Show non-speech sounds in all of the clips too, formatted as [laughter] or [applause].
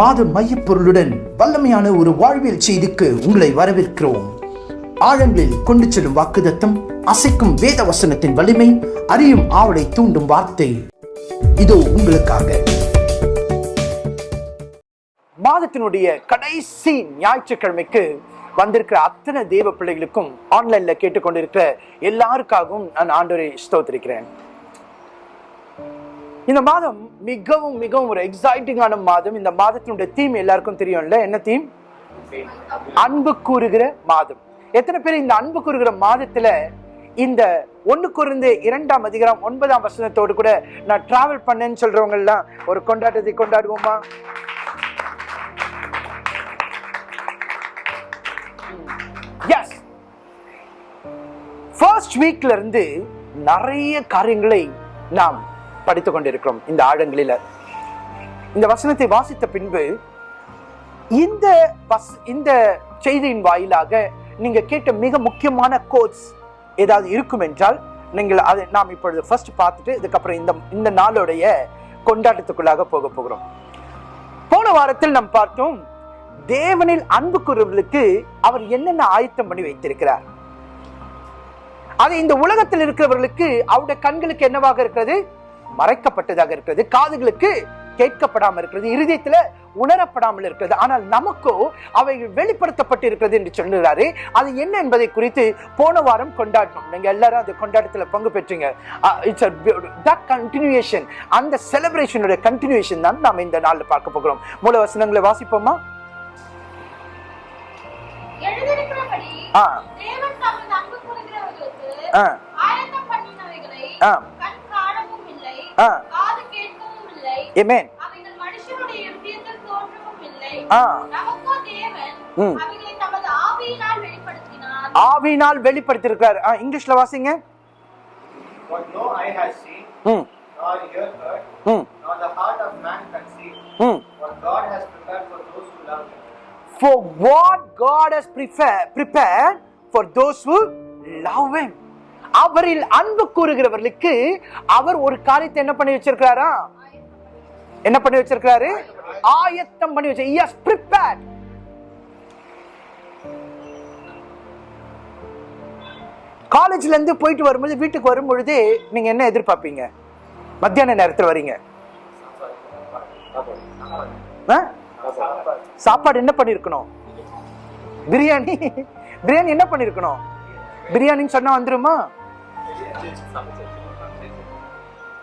மாத மையப்பொருளுடன் வல்லமையான ஒரு வாழ்வியல் செய்திக்கு உங்களை வரவேற்கிறோம். ஆழங்களில் கொண்டு செல்லும் வாக்குதத்தம் அசைக்கும் வேத வசனத்தின் வலிமை அறியும் ஆவலை தூண்டும் வார்த்தை. இதோ உங்களுக்காக. மாதத்தினுடைய கடைசி ஞாயிற்றுக்கிழமைக்கு வந்திருக்கிற அத்தனை தேவ பிள்ளைகளுக்கும் ஆன்லைன்ல கேட்டுக்கொண்டிருக்கிற எல்லாருக்காகவும் நான் ஆண்டோரை ஸ்தோத்திருக்கிறேன். இந்த மாதம் மிகவும் மிகவும் ஒரு எக்ஸைட்டிங்கான மாதம். இந்த மாதத்தினுடைய தீம் எல்லாருக்கும் தெரியும்ல? என்ன தீம் அன்பு கூறுகிற மாதம். எத்தனை பேர் இந்த அன்பு கூறுகிற மாதத்துல இந்த ஒண்ணு குறைந்து இரண்டாம் அதிகாரம் ஒன்பதாம் வசனத்தோடு கூட நான் டிராவல் பண்ணேன்னு சொல்றவங்க எல்லாம் ஒரு கொண்டாட்டத்தை கொண்டாடுவோமா? எஸ் ஃபர்ஸ்ட் வீக்ல இருந்து நிறைய காரியங்களை நாம் படித்துக் கொண்டிருக்கிறோம் இந்த ஆழங்களில். இந்த வசனத்தை வாசித்த பின்பு இந்த வஸ் இந்த செய்தியின் வாயிலாக நீங்க கேட்ட மிக முக்கியமான கோட்ஸ் ஏதாவது இருக்கும் என்றால் நீங்கள் அதை நாம் இப்பொழுது ஃபர்ஸ்ட் பார்த்துட்டு இதுக்கப்புறம் இந்த இந்த நாளுடைய கொண்டாட்டத்துக்குள்ளாக போக போகிறோம். போன வாரத்தில் நாம் பார்த்தோம் தேவனில் அன்பு கூறுவர்களுக்கு அவர் என்னென்ன ஆயத்தம் பண்ணி வைத்திருக்கிறார்? அது இந்த உலகத்தில் இருக்கிறவர்களுக்கு அவருடைய கண்களுக்கு என்னவாக இருக்கிறது? மறைக்கப்பட்டதாக இருக்கிறது. காதுகளுக்கு கேட்கப்படாமல் இருக்கிறது. இருதயத்துல உணரப்படாமல் இருக்கிறது. ஆனால் நமக்கோ அவைகள் வெளிப்படுத்தப்பட்டு இருக்கிறது என்று சொல்லுகிறாரு. அது என்ன என்பதை குறித்து போன வாரம் கொண்டாடணும் நீங்க எல்லாரும் அந்த கொண்டாட்டத்துல பங்கு பெற்றீங்க. இட்ஸ் தட் கண்டினியூஷன் அந்த செலிப்ரேஷனுடைய கண்டினியூஷன் தான் நாம் இந்த நாள்ல பார்க்க போகிறோம். மூல வசனங்களை வாசிப்போமா? ஆ. ஆ. ஆ. ஆ. நமக்கோ தேவன் ம். ஆவியினால் ஆ, இங்கிலீஷ்ல வாசிங்க What no eye has seen, ம் ம் nor the heart of man conceived, ம் what God has prepared for those who love Him. for what God has prepared, prepared for those who love Him. அவரில் அன்பு கூறுகிறவர்களுக்கு அவர் ஒரு காரியத்தை என்ன பண்ணி வச்சிருக்கிறாரா? என்ன பண்ணி வச்சிருக்கிறாரு? ஆயத்தம் பண்ணி வச்சு எஸ் prepared. காலேஜ்ல இருந்து போயிட்டு வரும்போது வீட்டுக்கு வரும்பொழுது நீங்க என்ன எதிர்பார்ப்பீங்க? மத்தியான நேரத்தில் வரீங்க. ஆ? சாப்பாடு என்ன பண்ணிருக்கணும்? பிரியாணி. [laughs] பிரியாணி என்ன பண்ணிருக்கணும்? பிரியாணின்னு சொன்னா வந்துருமா?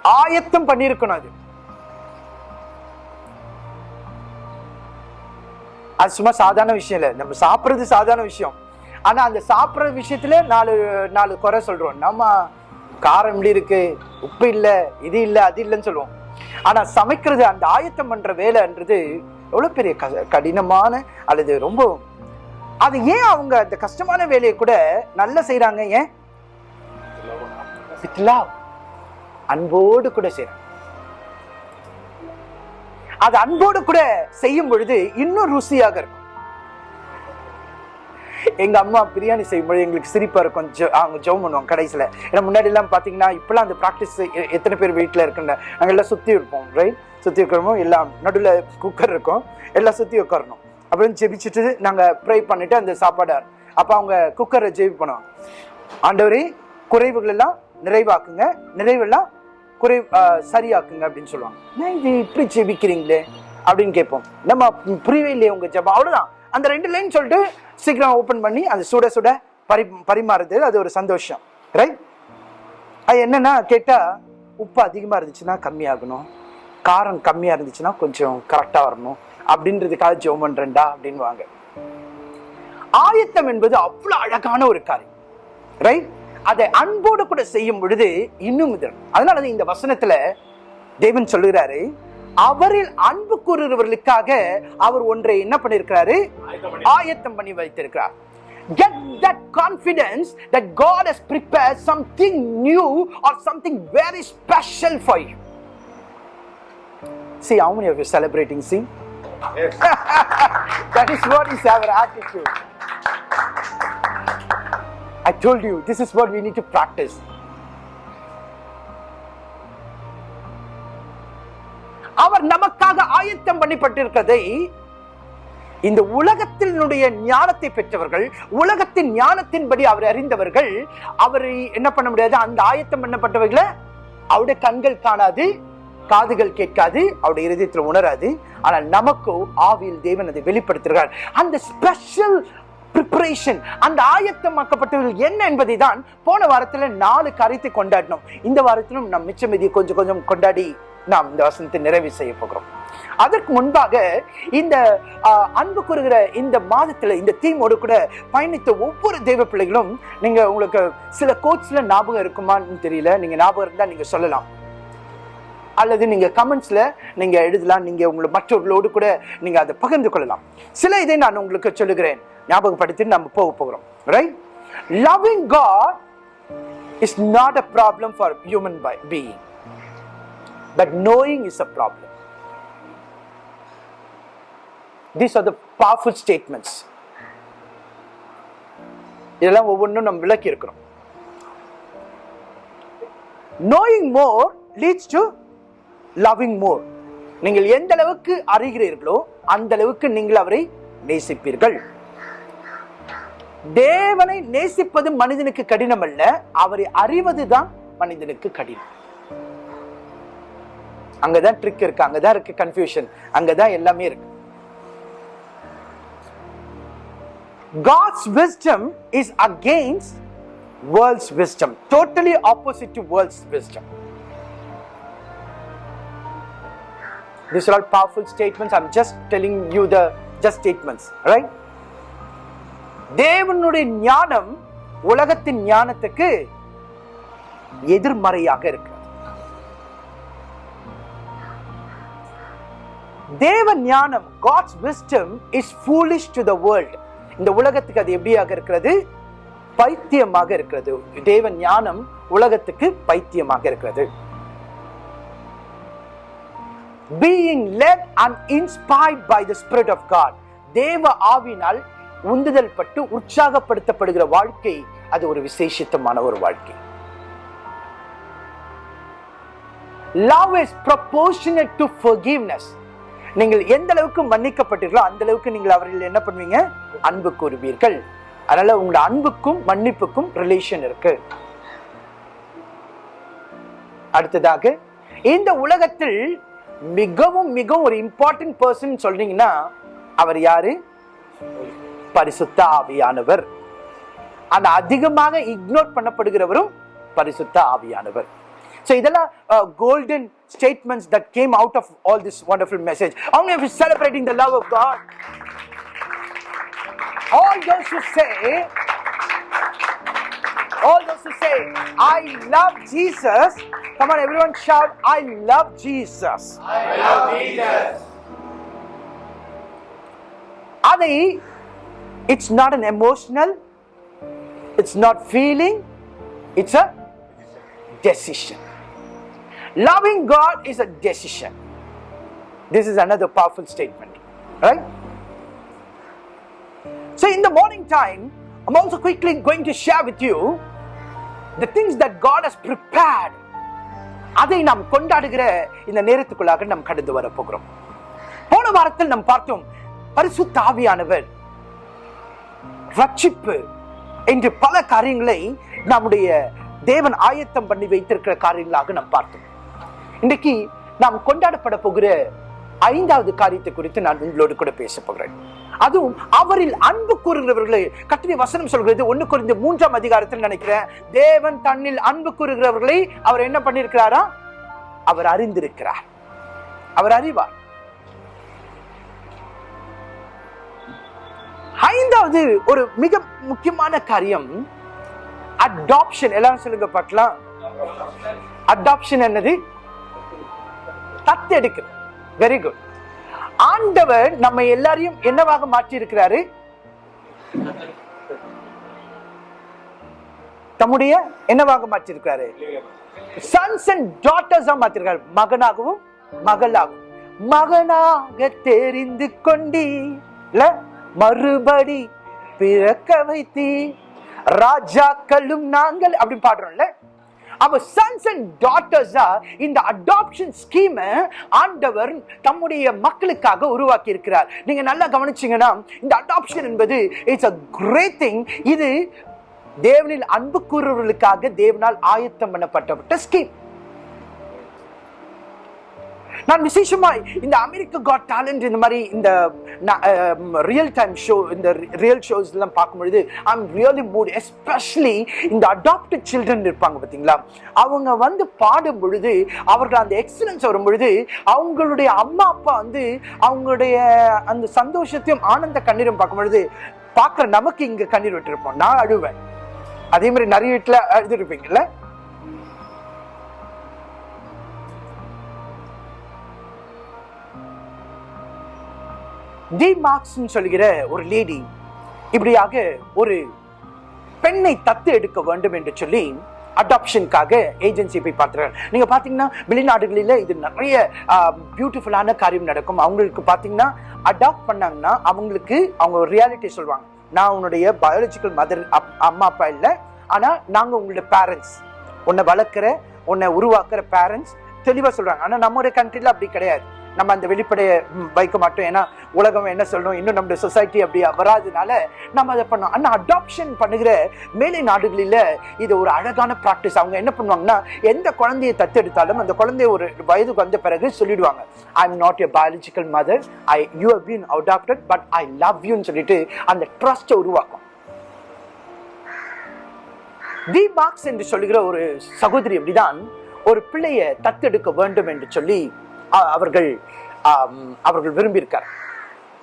ஆயத்தம் பண்ணிருக்கணும் அது. அது சும்மா சாதாரண விஷயம் இல்லை. நம்ம சாப்பிட்றது சாதாரண விஷயம். ஆனால் அந்த சாப்பிட்ற விஷயத்துல நாலு நாலு குறை சொல்கிறோம் நம்ம காரம் இப்படி இருக்கு உப்பு இல்லை இது இல்லை அது இல்லைன்னு சொல்லுவோம். ஆனால் சமைக்கிறது அந்த ஆயத்தம் பண்ணுற வேலைன்றது எவ்வளோ பெரிய க- கடினமான அல்லது ரொம்ப அது ஏன் அவங்க அந்த கஷ்டமான வேலையை கூட நல்லா செய்கிறாங்க ஏன்? வித் லவ் அன்போடு கூட செய்றாங்க அது அன்போடு கூட செய்யும் பொழுது இன்னும் ருசியாக இருக்கும். எங்க அம்மா பிரியாணி செய்யும்போது எங்களுக்கு சிரிப்பா இருக்கும். அவங்க ஜெபம் பண்ணுவாங்க கடைசியில. ஏன்னா முன்னாடி எல்லாம் பாத்தீங்கன்னா இப்பெல்லாம் அந்த ப்ராக்டிஸ் எத்தனை பேர் வீட்டுல இருக்குன்னு நாங்க எல்லாம் சுத்தி இருப்போம் ரைட் சுத்தி இருக்கிறோமோ எல்லாம் நடுவில் குக்கர் இருக்கும். எல்லாம் சுத்தி உட்காரணும். அப்புறம் ஜெபிச்சுட்டு நாங்க ப்ரே பண்ணிட்டு அந்த சாப்பாடு அப்ப அவங்க குக்கரை ஜெபி பண்ணுவாங்க ஆண்டவரே குறைவுகள் எல்லாம் நிறைவாக்குங்க. நிறைவெல்லாம் குறை சரியாக்குங்க அப்படின்னு சொல்லுவாங்க. இது இப்படி ஜெபிக்கிறீங்களே? அப்படின்னு கேட்போம். நம்ம புரியவே இல்லையே உங்க ஜபம். அவ்வளவுதான். அந்த ரெண்டு லைன் சொல்லிட்டு சீக்கிரம் ஓப்பன் பண்ணி அது சுட சுட பரி பரிமாறுது அது ஒரு சந்தோஷம். ரைட் அது என்னன்னா கேட்டா உப்பு அதிகமா இருந்துச்சுன்னா கம்மியாகணும். காரம் கம்மியா இருந்துச்சுன்னா கொஞ்சம் கரெக்டா வரணும். அப்படின்றதுக்காக ஜெபம் பண்றேன்டா அப்படின்வாங்க ஆயத்தம் என்பது அவ்வளவு அழகான ஒரு காரியம். ரைட் அதை அன்போடு கூட செய்யும் பொழுது இன்னும் இது அதனால இந்த வசனத்துல தேவன் சொல்லுகிறாரு அவரில் அன்பு கூறுகிறவர்களுக்காக அவர் ஒன்றை என்ன பண்ணிருக்கிறாரு ஆயத்தம் பண்ணி வைத்திருக்கிறார் Get that confidence that God has prepared something new or something very special for you. See, how many of you celebrating? See, Yes. that is what is our attitude. I told you, this is what we need to practice. அவர் நமக்காக ஆயத்தம் பண்ணப்பட்டிருக்கதை இந்த உலகத்தினுடைய ஞானத்தை பெற்றவர்கள் உலகத்தின் ஞானத்தின்படி அவர் அறிந்தவர்கள் அவரை என்ன பண்ண முடியாது? அந்த ஆயத்தம் பண்ணப்பட்டவர்களை அவருடைய கண்கள் காணாது காதுகள் கேட்காது அவருடைய இருதயத்தில் உணராது. ஆனால் நமக்கோ ஆவியில் தேவன் அதை வெளிப்படுத்துகிறார். அந்த ஸ்பெஷல் ப்ரிப்பரேஷன் அந்த ஆயத்தமாக்கப்பட்டவர்கள் என்ன என்பதை தான் போன வாரத்துல நாலு காரியத்தை கொண்டாடினோம். இந்த வாரத்திலும் நம் மிச்சம் கொஞ்சம் கொஞ்சம் கொண்டாடி நாம் இந்த வசனத்தை நிறைவு செய்ய போகிறோம். அதற்கு முன்பாக இந்த அன்பு கூறுகிற இந்த மாதத்துல இந்த தீமோடு கூட பயணித்த ஒவ்வொரு தெய்வ பிள்ளைகளும் நீங்க உங்களுக்கு சில கோட்ஸ்ல ஞாபகம் இருக்குமான்னு தெரியல. நீங்க ஞாபகம் இருந்தா நீங்க சொல்லலாம். அல்லது நீங்க கமெண்ட்ஸ்ல நீங்க எழுதலாம். நீங்க உங்களை மற்றவர்களோடு கூட நீங்க அதை பகிர்ந்து கொள்ளலாம். சில இதை நான் உங்களுக்கு சொல்லுகிறேன். ஞாபகப்படுத்தி நம்ம போக போகிறோம். Right loving God is not a problem for human by being but knowing is a problem these are the powerful statements இதெல்லாம் ஒவ்வொன்றும் நம்ம விளக்கி இருக்கிறோம். Knowing more leads to loving more நீங்கள் எந்த அளவுக்கு அறிகிறீர்களோ அந்த அளவுக்கு நீங்கள் அவரை நேசிப்பீர்கள். தேவனை நேசிப்பது மனிதனுக்கு கடினம் அல்ல அவரை அறிவதுதான் மனிதனுக்கு கடினம் அங்கதான் ட்ரிக் இருக்கு அங்கதான் இருக்கு கன்ஃபியூஷன் அங்கதான் எல்லாமே இருக்கு God's wisdom is against world's wisdom, totally opposite to world's wisdom. These are all powerful statements. I'm just telling you the just statements, right? தேவனுடைய ஞானம் உலகத்தின் ஞானத்துக்கு எதிர்மறையாக இருக்கு தேவ ஞானம் God's wisdom is foolish to the world இந்த உலகத்துக்கு அது எப்படியாக இருக்கிறது? பைத்தியமாக இருக்கிறது. தேவ ஞானம் உலகத்துக்கு பைத்தியமாக இருக்கிறது. Being led and inspired by the spirit of God தேவ ஆவினால் உந்துதல் பட்டு உற்சாகப்படுத்தப்படுகிற வாழ்க்கை அது ஒரு விசேஷித்தமான ஒரு வாழ்க்கை. Love is proportionate to forgiveness. நீங்கள் எந்த அளவுக்கு மன்னிக்கப்பட்டீர்களோ அந்த அளவுக்கு நீங்கள் அவர்கள் என்ன பண்ணுவீங்க? அன்பு கூறுவீர்கள். அதனால உங்களோட அன்புக்கும் மன்னிப்புக்கும் ரிலேஷன் இருக்கு. அடுத்ததாக இந்த உலகத்தில் மிகவும் மிகவும் ஒரு இம்பார்ட்டன்ட் பர்சன் சொல்றீங்கன்னா அவர் யாரு? பரிசுத்த ஆவியானவர் அந்த அதிகமாக இக்னோர் பண்ணப்படுகிறவரும் பரிசுத்த ஆவியானவர் இதெல்லாம் golden statements that came out of all this wonderful message அவங்க love of God all those who say all those who say I love Jesus come on everyone shout I love Jesus I love Jesus. அதை It's not an emotional it's not feeling it's a decision loving god is a decision this is another powerful statement right so in the morning time i'm also quickly going to share with you the things that god has prepared அதை நாம் கொண்டாடுகிற இந்த நேரத்துக்குள்ளாக நாம் கடந்து வர போகிறோம் போன வாரத்தில் நாம் பார்த்தோம் பரிசுத்த ஆவியானவர் ரட்சிப்பு என்று பல காரியங்களை நம்முடைய தேவன் ஆயத்தம் பண்ணி வைத்திருக்கிற காரியங்களாக நாம் பார்த்தோம். இன்றைக்கு நாம் கொண்டாடப்பட போகிற ஐந்தாவது காரியத்தை குறித்து நான் உங்களோடு கூட பேச போகிறேன். அதுவும் அவரில் அன்பு கூறுகிறவர்களை கத்திரி வசனம் சொல்கிறது ஒன்று குறைந்த மூன்றாம் அதிகாரத்தில் நினைக்கிறேன் தேவன் தன்னில் அன்பு கூறுகிறவர்களை அவர் என்ன பண்ணியிருக்கிறாரா? அவர் அறிந்திருக்கிறார். அவர் அறிவார். ஐந்தாவது ஒரு மிக முக்கியமான காரியம் அடாப்ஷன் எல்லாரும் சொல்லுங்க பார்க்கலாம். அடாப்ஷன் என்னது? தத்தெடுக்கிறது வெரி குட் ஆண்டவர் நம்ம எல்லாரையும் என்னவாக மாற்றி இருக்கிறாரு தம்முடைய என்னவாக மாற்றிருக்கிறாரு சன்ஸ் அண்ட் டாட்டர்ஸா மாற்றிருக்காரு மகனாகவும் மகளாகவும். மகனாக தெரிந்து கொண்டி மறுபடி பிறக்க வைத்தி. ராஜாக்களும் நாங்கள் அப்படின்னு பாடுறோம்ல. அவ சன்ஸ் அண்ட் டாட்டர்ஸா இந்த அடாப்ஷன் ஸ்கீமை ஆண்டவர் தம்முடைய மக்களுக்காக உருவாக்கி இருக்கிறார் நீங்க நல்லா கவனிச்சீங்கன்னா இந்த அடாப்ஷன் என்பது இட்ஸ் அ கிரேட் திங் இது தேவனில் அன்பு கூறுவர்களுக்காக தேவனால் ஆயத்தம் பண்ணப்பட்ட ஸ்கீம் நான் விசேஷமா இந்த அமெரிக்க காட் டேலண்ட் இந்த மாதிரி இந்த ரியல் டைம் ஷோ இந்த ரியல் ஷோஸ் எல்லாம் பார்க்கும்பொழுது ஐம் ரியலி மூட் எஸ்பெஷலி இந்த அடாப்டட் சில்ட்ரன் இருப்பாங்க பார்த்தீங்களா? அவங்க வந்து பாடும் பொழுது அவர்கள் அந்த எக்ஸலன்ஸ் வரும் பொழுது அவங்களுடைய அம்மா அப்பா வந்து அவங்களுடைய அந்த சந்தோஷத்தையும் ஆனந்த கண்ணீரும் பார்க்கும் பொழுது பார்க்குற நமக்கு இங்கே கண்ணீர் விட்டுருப்போம். நான் அழுவேன். அதே மாதிரி நிறைய வீட்டில் அழுதுருப்பீங்கல்ல? டி மார்க்ஸ் சொல்கிற ஒரு லேடி இப்படியாக ஒரு பெண்ணை தத்து எடுக்க வேண்டும் என்று சொல்லி அடாப்ஷனுக்காக ஏஜென்சி போய் பார்த்துறாங்க நீங்கள் பார்த்தீங்கன்னா வெளிநாடுகளில் இது நிறைய பியூட்டிஃபுல்லான காரியம் நடக்கும். அவங்களுக்கு பார்த்தீங்கன்னா அடாப்ட் பண்ணாங்கன்னா அவங்களுக்கு அவங்க ரியாலிட்டி சொல்லுவாங்க. நான் உன்னுடைய பயாலஜிக்கல் மதர் அம்மா அப்பா இல்லை. ஆனால் நாங்கள் உங்களோட பேரண்ட்ஸ் உன்னை வளர்க்குற உன்னை உருவாக்குற பேரண்ட்ஸ் தெளிவாக சொல்கிறாங்க ஆனால் நம்மளுடைய கண்ட்ரியில் அப்படி கிடையாது. நம்ம அந்த வெளிப்படையை வைக்க மாட்டோம். ஏன்னா உலகம் என்ன சொல்லணும் இன்னும் நம்முடைய சொசைட்டி அப்படி வராதனால நம்ம அதை பண்ணோம். ஆனால் அடாப்ஷன் பண்ணுகிற மேலை நாடுகளில் இது ஒரு அழகான ப்ராக்டிஸ் அவங்க என்ன பண்ணுவாங்கன்னா எந்த குழந்தையை தத்தெடுத்தாலும் அந்த குழந்தைய ஒரு வயதுக்கு வந்த பிறகு சொல்லிடுவாங்க I am not a biological mother I you have been adopted but I love யூன்னு சொல்லிட்டு அந்த ட்ரஸ்ட்டை உருவாக்கும். தி மார்க்ஸ் என்று சொல்லுகிற ஒரு சகோதரி அப்படிதான் ஒரு பிள்ளையை தத்தெடுக்க வேண்டும் என்று சொல்லி அவர்கள் அவர்கள் விரும்பியிருக்கார்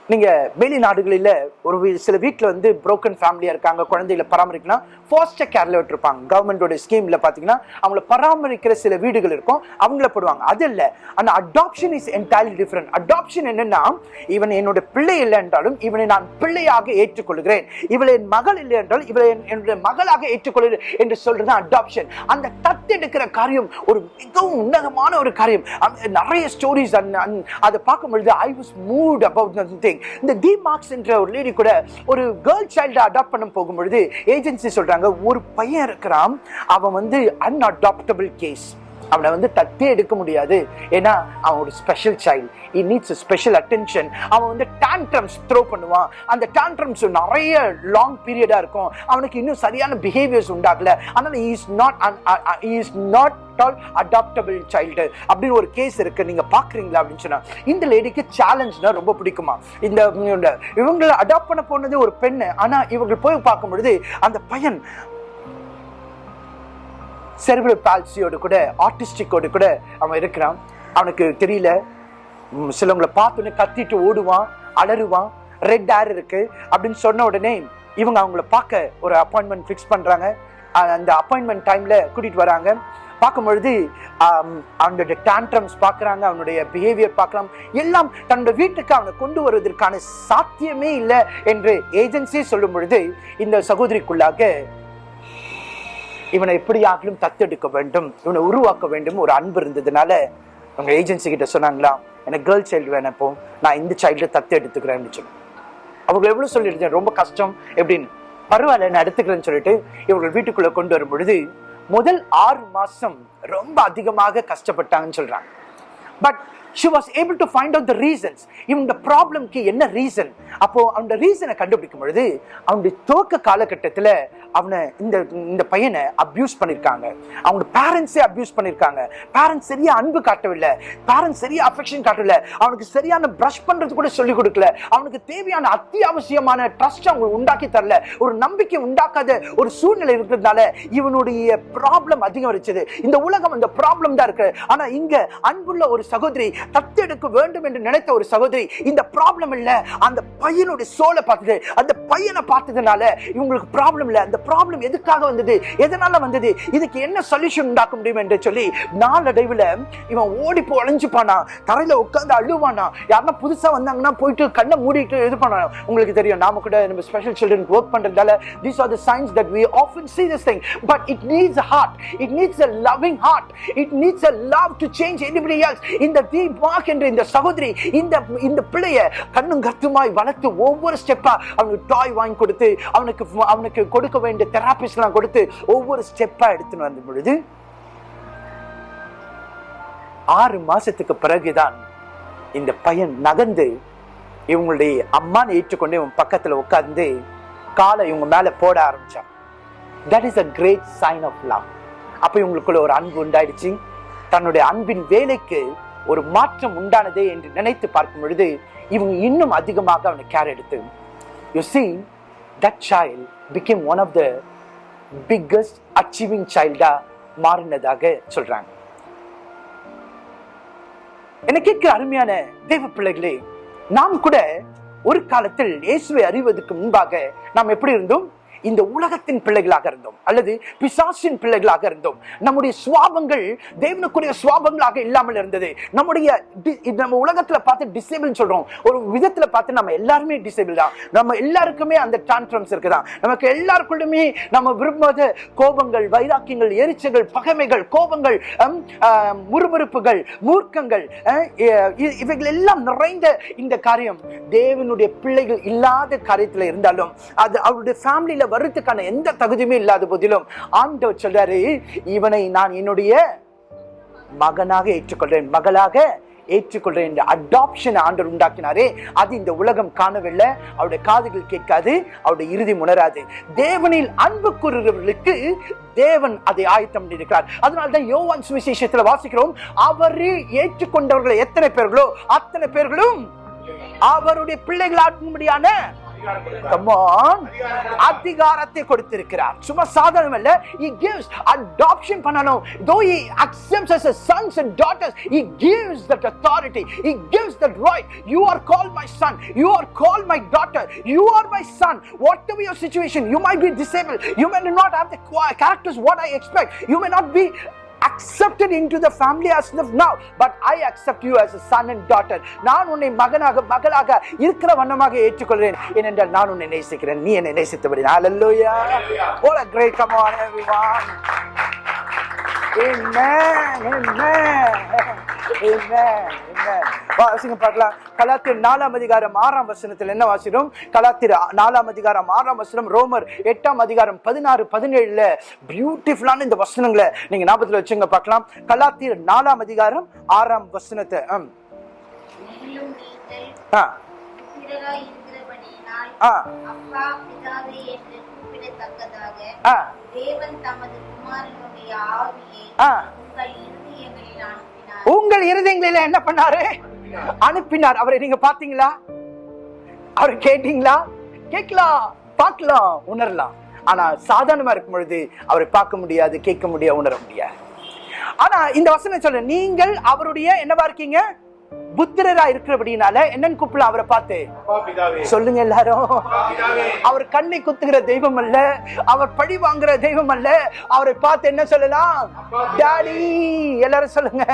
நீங்க வெளிநாடுகளில் ஒரு வீ- சில வீட்டில் வந்து புரோக்கன் ஃபேமிலியா இருக்காங்க குழந்தைகளை பராமரிக்கலாம் ஃபாஸ்டர் கேர்ல விட்டுருப்பாங்க. கவர்மெண்டோட ஸ்கீம்ல பாத்தீங்கன்னா அவங்கள பராமரிக்கிற சில வீடுகள் இருக்கும் அவங்கள போடுவாங்க. அது இல்ல. ஆனா adoption is entirely different adoption என்னன்னா இவன் என்னோட பிள்ளை இல்லை என்றாலும் இவனை நான் பிள்ளையாக ஏற்றுக்கொள்கிறேன். இவளை என் மகள் இல்லை என்றாலும் இவளை என்- என்னுடைய மகளாக ஏற்றுக்கொள்கிறேன் என்று சொல்றது அடாப்ஷன் அந்த தத்தெடுக்கிற காரியம் ஒரு மிகவும் உன்னதமான ஒரு காரியம். நிறைய ஸ்டோரிஸ் அதை பார்க்கும் பொழுது I was moved about thing இந்த டி மார்க்ஸ் என்ற ஒரு லேடி கூட ஒரு கேர்ள் சைல்டை அடாப்ட் பண்ண போகும்பொழுது ஏஜென்சி சொல்றாங்க ஒரு பையன் இருக்கிறான் அவன் வந்து அன்அடாப்டபிள் கேஸ் அவனை வந்து தத்தே எடுக்க முடியாது. ஏன்னா அவன் ஒரு special child he needs special attention அவன் வந்து டான்ட்ரம்ஸ் த்ரோ பண்ணுவான். அந்த டான்ட்ரம்ஸ் நிறைய லாங் பீரியடாக இருக்கும். அவனுக்கு இன்னும் சரியான பிஹேவியர்ஸ் உண்டாகல. அதனால் is not is not all adaptable child அப்படின்னு ஒரு கேஸ் இருக்கு. நீங்க பாக்குறீங்களா அப்படின்னு சொன்னா இந்த லேடிக்கு சேலஞ்ச்னா ரொம்ப பிடிக்குமா? இந்த இந்த இவங்களை அடாப்ட் பண்ண போனது ஒரு பெண்ணு. ஆனா இவங்க போய் பார்க்கும் பொழுது அந்த பையன் செர்பிரல் பால்சியோடு கூட ஆர்டிஸ்டிக்கோடு கூட அவன் இருக்கிறான். அவனுக்கு தெரியல. சிலவங்களை பார்த்தோன்னே கத்திட்டு ஓடுவான் அலறுவான். ரெட் ஏர் இருக்கு அப்படின்னு சொன்ன உடனே இவங்க அவங்கள பார்க்க ஒரு அப்பாயின்மெண்ட் ஃபிக்ஸ் பண்ணுறாங்க அந்த அப்பாயின்மெண்ட் டைமில் கூட்டிகிட்டு வராங்க. பார்க்கும் பொழுது அவனுடைய டான்ட்ரம்ஸ் பார்க்குறாங்க அவனுடைய பிஹேவியர் பார்க்கலாம் எல்லாம் தன்னோட வீட்டுக்கு அவனை கொண்டு வருவதற்கான சாத்தியமே இல்லை என்று ஏஜென்சியே சொல்லும் பொழுது இந்த சகோதரிக்குள்ளாக இவனை எப்படியாகிலும் தத்தெடுக்க வேண்டும். இவனை உருவாக்க வேண்டும். ஒரு அன்பு இருந்ததுனால அவங்க ஏஜென்சி கிட்ட சொன்னாங்களா எனக்கு கேர்ள் சைல்டு வேணும் நான் இந்த சைல்டு தத்து எடுத்துக்கிறேன்னு சொல்லி. அவங்க எவ்வளவு சொல்லியிருந்தேன்? ரொம்ப கஷ்டம். எப்படின்னு. பரவாயில்ல நான் எடுத்துக்கிறேன்னு சொல்லிட்டு இவர்கள் வீட்டுக்குள்ள கொண்டு வரும் பொழுது முதல் ஆறு மாசம் ரொம்ப அதிகமாக கஷ்டப்பட்டாங்கன்னு சொல்றாங்க. But she was able to find out the reasons இவங்க ப்ராப்ளம்க்கு என்ன ரீசன் அப்போ அந்த ரீசனை கண்டுபிடிக்கும் பொழுது அவனுடைய துவக்க காலகட்டத்தில் அவனை இந்த இந்த பையனை அப்யூஸ் பண்ணியிருக்காங்க அவங்க பேரண்ட்ஸே அப்யூஸ் பண்ணியிருக்காங்க பேரண்ட்ஸ் சரியா அன்பு காட்டவில்லை. பேரண்ட்ஸ் சரியா அஃபெக்ஷன் காட்டவில்லை. அவனுக்கு சரியான ப்ரஷ் பண்ணுறது கூட சொல்லி கொடுக்கல. அவனுக்கு தேவையான அத்தியாவசியமான ட்ரஸ்ட் அவங்க உண்டாக்கி தரல. ஒரு நம்பிக்கை உண்டாக்காத ஒரு சூழ்நிலை இருக்கிறதுனால இவனுடைய ப்ராப்ளம் அதிகம் இருந்துச்சு இந்த உலகம் அந்த ப்ராப்ளம் தான் இருக்கு. ஆனா இங்க அன்புள்ள ஒரு சகோதரி தத்தெடுக்க வேண்டும் என்று நினைத்த ஒரு சகோதரி இந்த ப்ராப்ளம் இல்ல. அந்த பையனுடைய சோலை பார்த்தது. அந்த பையனை பார்த்ததுனால இவங்களுக்கு ப்ராப்ளம் இல்லை. அந்த ப்ராப்ளம் எதுக்காக வந்தது? எதனால வந்தது? இதுக்கு என்ன சொல்யூஷன் உண்டாக்க முடியும் என்று சொல்லி நாளடைவில் இவன் ஓடி போய் அழைஞ்சுப்பானா தரையில் உட்காந்து அழுவானா? யாருன்னா புதுசாக வந்தாங்கன்னா போயிட்டு கண்ணை மூடிட்டு இது பண்ண உங்களுக்கு தெரியும் நாம கூட நம்ம ஸ்பெஷல் சில்ட்ரன் ஒர்க் பண்ணுறதால these are the signs that we often see this thing but it needs a heart it needs a loving heart it needs a love to change anybody else இந்த the mark என்ற இந்த சகோதரி இந்த இந்த பிள்ளைய கண்ணும் கத்துமாய் வளர்த்து ஒவ்வொரு ஸ்டெப்பா அவனுக்கு டாய் வாங்கி கொடுத்து அவனுக்கு அவனுக்கு கொடுக்க வேண்டிய தெராபிஸ்ட்லாம் கொடுத்து ஒவ்வொரு ஸ்டெப்பாக எடுத்துன்னு வந்த பொழுது ஆறு மாசத்துக்கு பிறகுதான் இந்த பையன் நகர்ந்து இவங்களுடைய அம்மானை ஏற்றுக்கொண்டு இவன் பக்கத்தில் உட்கார்ந்து காலை இவங்க மேலே போட ஆரம்பிச்சான். That is a great sign of love அப்போ இவங்களுக்குள்ள ஒரு அன்பு உண்டாயிடுச்சு. தன்னுடைய அன்பின் வேலைக்கு ஒரு மாற்றம் உண்டானதே என்று நினைத்து பார்க்கும் பொழுது இவங்க இன்னும் அதிகமாக அவனை கேர் எடுத்து you see that child became one of the biggest achieving சைல்டா மாறினதாக சொல்றாங்க. என்ன கேட்கிற அருமையான தெய்வ பிள்ளைகளே நாம் கூட ஒரு காலத்தில் இயேசுவை அறிவதற்கு முன்பாக நாம் எப்படி இருந்தோம்? இந்த உலகத்தின் பிள்ளைகளாக இருந்தோம். அல்லது பிசாசின் பிள்ளைகளாக இருந்தோம். நம்முடைய சுவாபங்கள் தேவனுக்குரிய சுவாபங்களாக இல்லாமல் இருந்தது. நம்முடைய நம்ம உலகத்துல பார்த்து டிசேபிள் சொல்றோம். ஒரு விதத்துல பார்த்து நம்ம எல்லாருமே டிசேபிள் தான். நம்ம எல்லாருக்குமே அந்த டான்ட்ரம்ஸ் இருக்குதான். நமக்கு எல்லாருக்குள்ளுமே நம்ம விரும்பாத கோபங்கள் வைராக்கியங்கள் எரிச்சல்கள் பகைமைகள் கோபங்கள் முறுமுறுப்புகள் மூர்க்கங்கள் இவைகள் எல்லாம் நிறைந்த இந்த காரியம் தேவனுடைய பிள்ளைகள் இல்லாத காரியத்துல இருந்தாலும் அது அவருடைய ஃபேமிலியில வர்றதுக்கான எந்த தகுதியுமே இல்லாத போதிலும் ஆண்டவர் சொல்றாரு இவனை நான் என்னுடைய மகனாக ஏற்றுக்கொள்றேன் மகளாக ஏற்றுக்கொள்றேன் என்ற அடாப்ஷன் ஆண்டவர் உண்டாக்கினாரே. அது இந்த உலகம் காணவில்லை. அவருடைய காதுகள் கேட்காது அவருடைய இறுதி உணராது. தேவனில் அன்பு கூறுகிறவர்களுக்கு தேவன் அதை ஆயத்தம் பண்ணியிருக்கிறார். அதனால தான் யோவான் சுவிசேஷத்தில் வாசிக்கிறோம் அவரை ஏற்றுக்கொண்டவர்கள் எத்தனை பேர்களோ அத்தனை பேர்களும் அவருடைய பிள்ளைகளாகும்படியான Come. அதிகாரத்தை கொடுத்திருக்கிறார் சும்மா சாதாரணம் இல்ல he gives adoption பண்ணனும் though he accepts as his sons and daughters he gives that authority he gives that right you are called my son you are called my daughter you are my son whatever your situation you might be disabled you may not have the characters what i expect you may not be accepted into the family as of now but i accept you as a son and daughter நான் உன்னை மகனாக மகளாக இருக்கிற வண்ணமாக ஏற்றுக்கொள்கிறேன் ஏனென்றால் நான் உன்னை நேசிக்கிறேன் நீ என்னை நேசித்தபடி hallelujah what a great come on everyone Amen. Amen. வாசிங்க பார்க்கலாம். கலாத்தியர் நாலாம் அதிகாரம் ஆறாம் வசனத்தில் என்ன வாசிடும் கலாத்தியர் நாலாம் அதிகாரம் ஆறாம் வசனம் ரோமர் எட்டாம் அதிகாரம் பதினாறு பதினேழுல பியூட்டிஃபுல்லான இந்த வசனங்களை நீங்க ஞாபகத்துல வச்சுங்க பார்க்கலாம். கலாத்தியர் நாலாம் அதிகாரம் ஆறாம் வசனத்தை ஆ. ஆ. தேவன் தமது குமாரனுடைய ஆவியை ஆ. உங்கள் இருதயங்களில் அனுப்பினார் உங்கள் இருதயங்களில என்ன பண்ணாரு? அனுப்பினார். அவரை நீங்க பாத்தீங்களா அவர் கேட்டீங்களா? கேட்கலாம் பார்க்கலாம் உணரலாம். ஆனா சாதாரணமா இருக்கும் பொழுது அவரை பார்க்க முடியாது கேட்க முடியாது உணர முடியாது. ஆனா இந்த வசனம் சொல்ல நீங்கள் அவருடைய என்னவா இருக்கீங்க? புத்திரரா இருக்கிறபடினால என்னன்னு கூப்பிடலாம் அவரை பார்த்து. சொல்லுங்க எல்லாரும். அவர் கண்ணை குத்துகிற தெய்வம் அல்ல அவர் பழி வாங்குற தெய்வம் அல்ல அவரை பார்த்து என்ன சொல்லலாம்? டாடி எல்லாரும் சொல்லுங்க.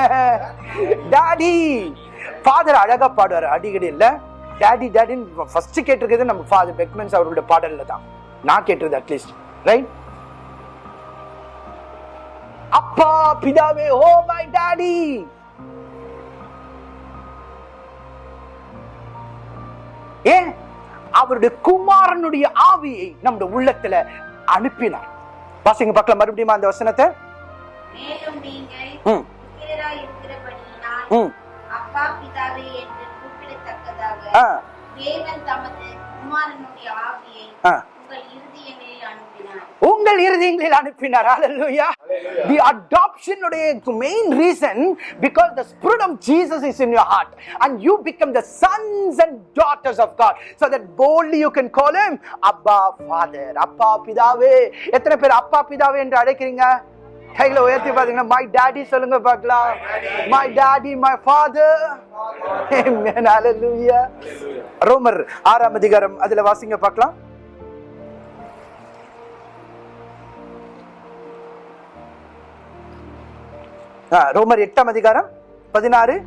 டாடி. ஃபாதர் அழகா பாடுவார் அடிக்கடி இல்ல. டாடி டாடின்னு ஃபர்ஸ்ட் கேட்டிருக்கிறது நம்ம ஃபாதர் பெக்மென்ஸ் அவருடைய பாடல்ல தான். நான் கேட்டிருது அட்லீஸ்ட் ரைட் அப்பா பிதாவே ஓ மை டாடி. ஏன்? அவருடைய குமாரனுடைய ஆவியை நம்முடைய உள்ளத்துல அனுப்பினார். வாசிங்க பார்க்கலாம். மறுபடியும் அந்த வசனத்தை? தேவன் தமது குமாரனுடைய ஆவியை ஆ. உங்கள் இருதயங்களில் அனுப்பினார் உங்கள் இருதயங்களில் அனுப்பினார் ஹalleluya the adoption உடைய main reason because the spirit of jesus is in your heart and you become the sons and daughters of god so that boldly you can call him abba father அப்பா பிதாவே எத்தனை பேர் அப்பா பிதாவே என்று அழைக்கிறீங்க கையில உயர்த்தி பாத்தீங்கன்னா மை டாடி சொல்லுங்க பார்க்கலாம் my daddy my father amen hallelujah ரோமர் ஆறாம் அதிகாரம் அதுல வாசிங்க பார்க்கலாம் ரோமர் எட்டாம் அதிகாரம் பதினாறு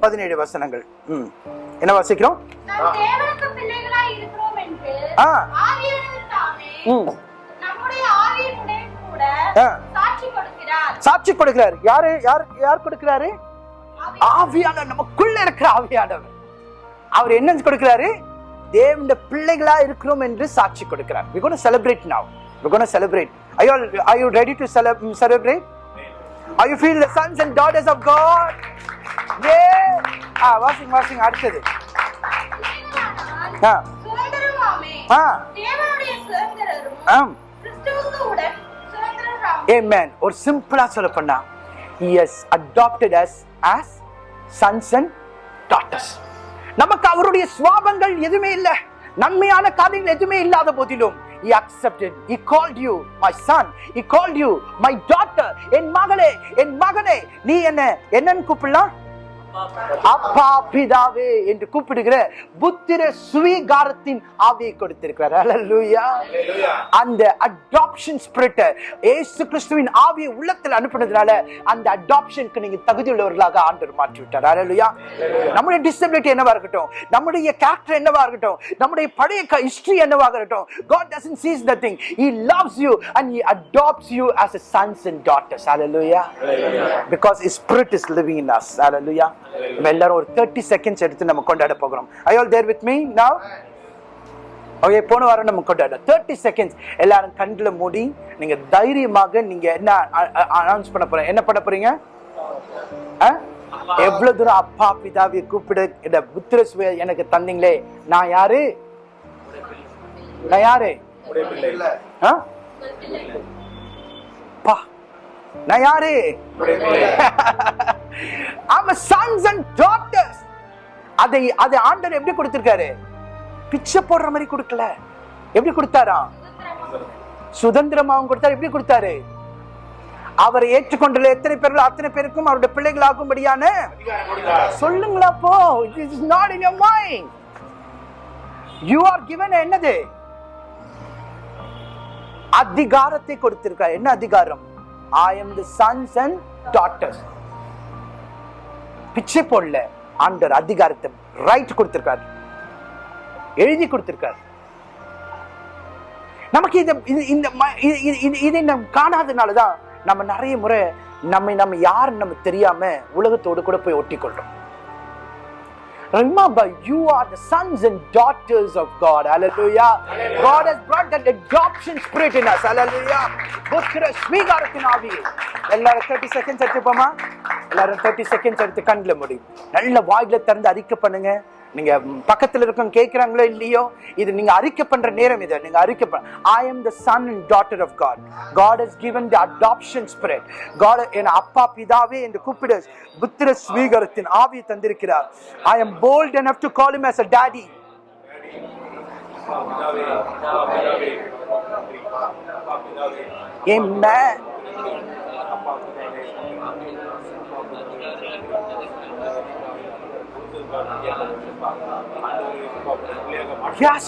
பதினேழு வசனங்கள். ம். என்ன வாசிக்கிறோம்? ஆ. ம். சாட்சி கொடுக்கிறார். யாரு யார் யார் கொடுக்கிறாரு? ஆவியானவர். நமக்குள்ள இருக்கிற ஆவியானவர். அவர் என்ன கொடுக்கிறாரு? தேவனுடைய பிள்ளைகளா இருக்கிறோம் என்று சாட்சி கொடுக்கிறார். Going to celebrate now. We're going to celebrate. Are you all, are you are you feel the sons and daughters of god? ஏ ஆ வாசிங் வாசிங் அடுத்தது. ஆ. ஆ. ஆம். Amen. ஒரு சிம்பிளா சொல்ல பண்ணா adopted us as sons and daughters. நமக்கு அவருடைய சுவாபங்கள் எதுவுமே இல்ல. நன்மையான காரியங்கள் எதுவுமே இல்லாத போதிலும் he accepted he called you my son he called you my daughter என் மகளே என் மகனே நீ என்ன என்னன்னு கூப்பிடலாம் அப்பா பிதாவே என்று கூப்பிடுகிற புத்திர சுவீகாரத்தின் ஆவியை கொடுத்திருக்கிறார். அல்லேலூயா அந்த அடாப்ஷன் ஸ்பிரிட் ஏசு கிறிஸ்துவின் ஆவியை உள்ளத்தில் அனுப்புனதுனால அந்த அடாப்ஷனுக்கு நீங்க தகுதி உள்ளவர்களாக ஆண்டவர் மாற்றி விட்டார் அல்லேலூயா நம்முடைய டிசபிலிட்டி என்னவா இருக்கட்டும் நம்முடைய கேரக்டர் என்னவா இருக்கட்டும் நம்முடைய பழைய ஹிஸ்டரி என்னவாக இருக்கட்டும் God doesn't sees the thing. He loves you and he adopts you as a sons and daughters. Hallelujah. Because his spirit is living in us. Hallelujah. நம்ம எல்லாரும் ஒரு 30 செகண்ட்ஸ் எடுத்து நம்ம கொண்டாட போகிறோம். You all there with me now? Okay போன வாரம் நம்ம கொண்டாட தேர்ட்டி செகண்ட்ஸ் எல்லாரும் கண்ணுல மூடி நீங்க தைரியமாக நீங்க என்ன அனௌன்ஸ் பண்ண போறீங்க? என்ன பண்ண போறீங்க? ஆ? எவ்வளவு தூரம் அப்பா பிதாவை கூப்பிட இந்த புத்திர எனக்கு தந்தீங்களே. நான் யாரு? நான் யாரு? ஆ? பா. நான் யாரு? [laughs] ஆமா sons and daughters. அதை அதை ஆண்டவர் எப்படி கொடுத்திருக்காரு? பிச்சை போடுற மாதிரி கொடுக்கல. எப்படி கொடுத்தாரா? சுதந்திரமாவும் கொடுத்தாரு. எப்படி கொடுத்தாரு? அவரை ஏற்றுக்கொண்டுள்ள எத்தனை பேர்கள் அத்தனை பேருக்கும் அவருடைய பிள்ளைகள் ஆகும்படியான சொல்லுங்களா போ. It is not in your mind you are given என்னது? அதிகாரத்தை கொடுத்திருக்கார் என்ன அதிகாரம்? I am the sons and daughters பிச்சை போடல. ஆண்டர் அதிகாரத்தை ரைட் கொடுத்திருக்காரு. எழுதி கொடுத்திருக்காரு. நமக்கு இந்த இந்த ம- இது- இதை நம்ம காணாதனாலதான் நம்ம நிறைய முறை நம்மை நம்ம யார் நம்ம தெரியாம உலகத்தோடு கூட போய் ஒட்டி கொள்றோம் Remember, you are the sons and daughters of God. Hallelujah. God has brought that adoption spirit in us. Hallelujah. புத்திர ஸ்வீகாரத்தின் ஆவி எல்லாரும் தேர்ட்டி செகண்ட்ஸ் எடுத்துப்போமா எல்லாரும் தேர்ட்டி செகண்ட்ஸ் எடுத்து கண்ணில் முடியும் நல்ல வாயில திறந்து அறிக்கை பண்ணுங்க நீங்க பக்கத்துல இருக்கவங்க கேட்கிறாங்களோ இல்லையோ இது நீங்க அறிக்கை பண்ற நேரம் இது. நீங்க அறிக்கை பண்ண I am the son and daughter of God God is given the adoption spirit God என் அப்பா பிதாவே என்று கூப்பிட புத்திர ஸ்வீகரத்தின் ஆவியை தந்திருக்கிறார். I am bold enough to call him as a daddy Amen. Yes.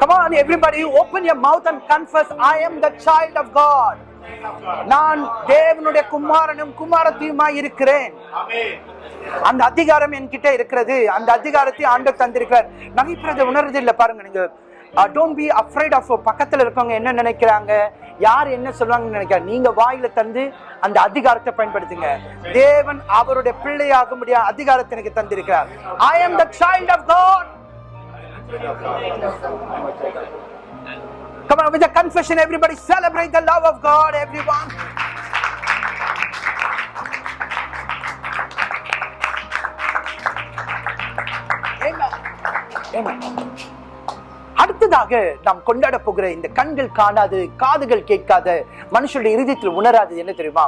Come on, everybody, open your mouth and confess, I am the child of God. நான் தேவனுடைய குமாரனும் குமாரத்தியுமாய் இருக்கிறேன். அந்த அதிகாரம் என்கிட்ட இருக்கிறது. அந்த அதிகாரத்தை ஆண்டு தந்திருக்கிறார். நகைப்புறதை உணர்றது இல்லை பாருங்க நீங்க. டோன்ட் பி அஃப்ரைட் ஆஃப் பக்கத்துல இருக்கவங்க என்ன நினைக்கிறாங்க? யார் என்ன சொல்லுவாங்கன்னு நினைக்கிற நீங்க வாயில தந்து அந்த அதிகாரத்தை பயன்படுத்துங்க தேவன் அவருடைய பிள்ளையாக முடியாத அதிகாரத்தை எனக்கு தந்திருக்கிறார் I am the child of God Come on, with a confession, everybody celebrate the love of God, everyone. Amen. Amen. அடுத்ததாக நாம் கொண்டாட போகிற இந்த கண்கள் காணாது காதுகள் கேட்காத மனுஷனுடைய இறுதியத்தில் உணராது என்ன தெரியுமா?